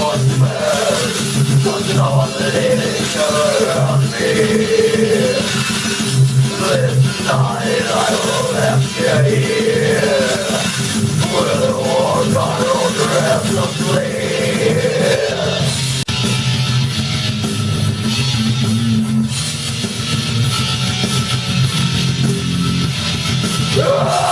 Watchman Touching on the around me This night I will left you here Where the war got flea Cemetery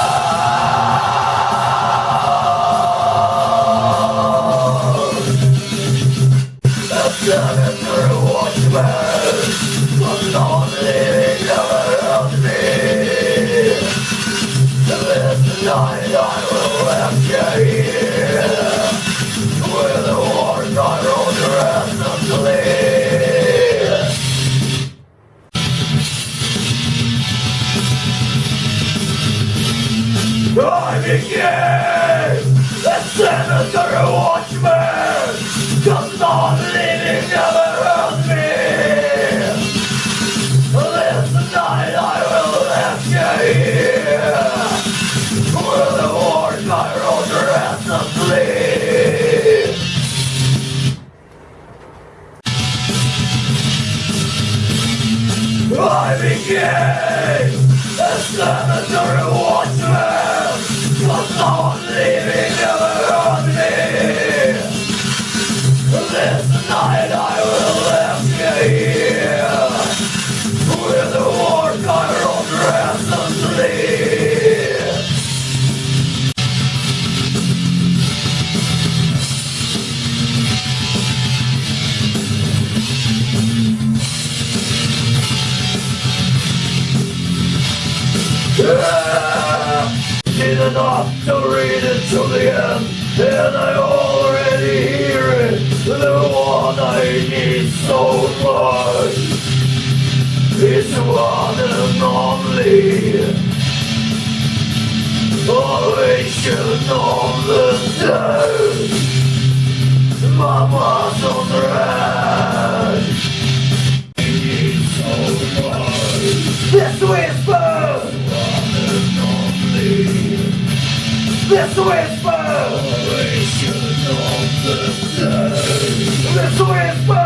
so much It's one and only Ovation of the Mama's on the head Need so much This whisper this whisper! This whisper! This whisper! This whisper!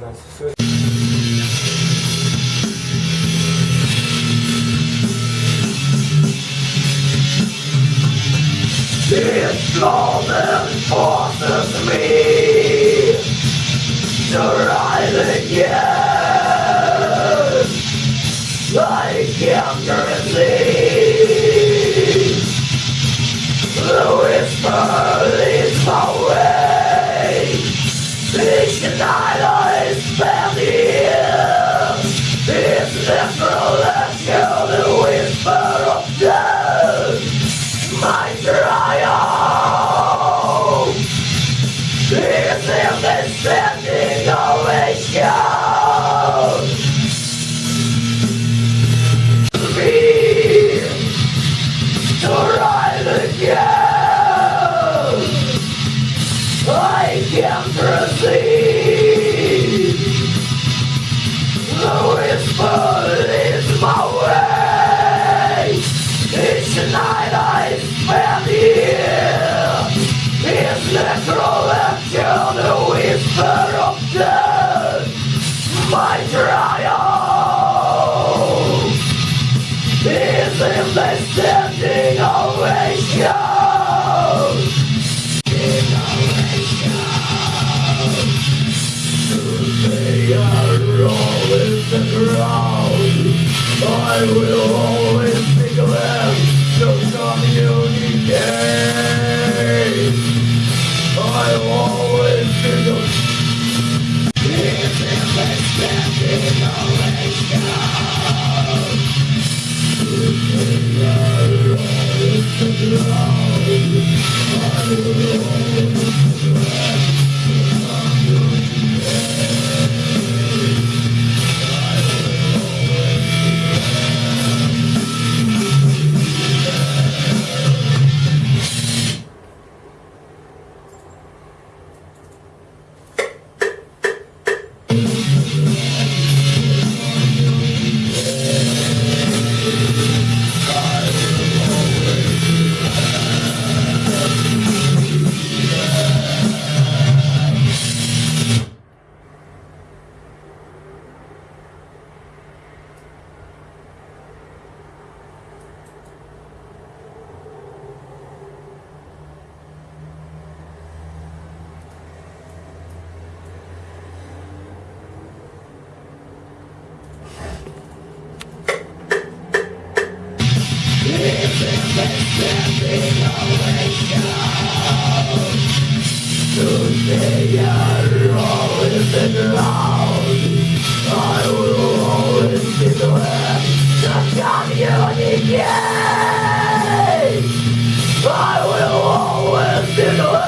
This moment forces me to rise again. I can't resist. The whisper communicate. I will always be the